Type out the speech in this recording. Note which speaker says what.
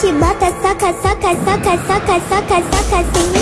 Speaker 1: te bota, soca, soca, soca, soca, soca, soca, sem.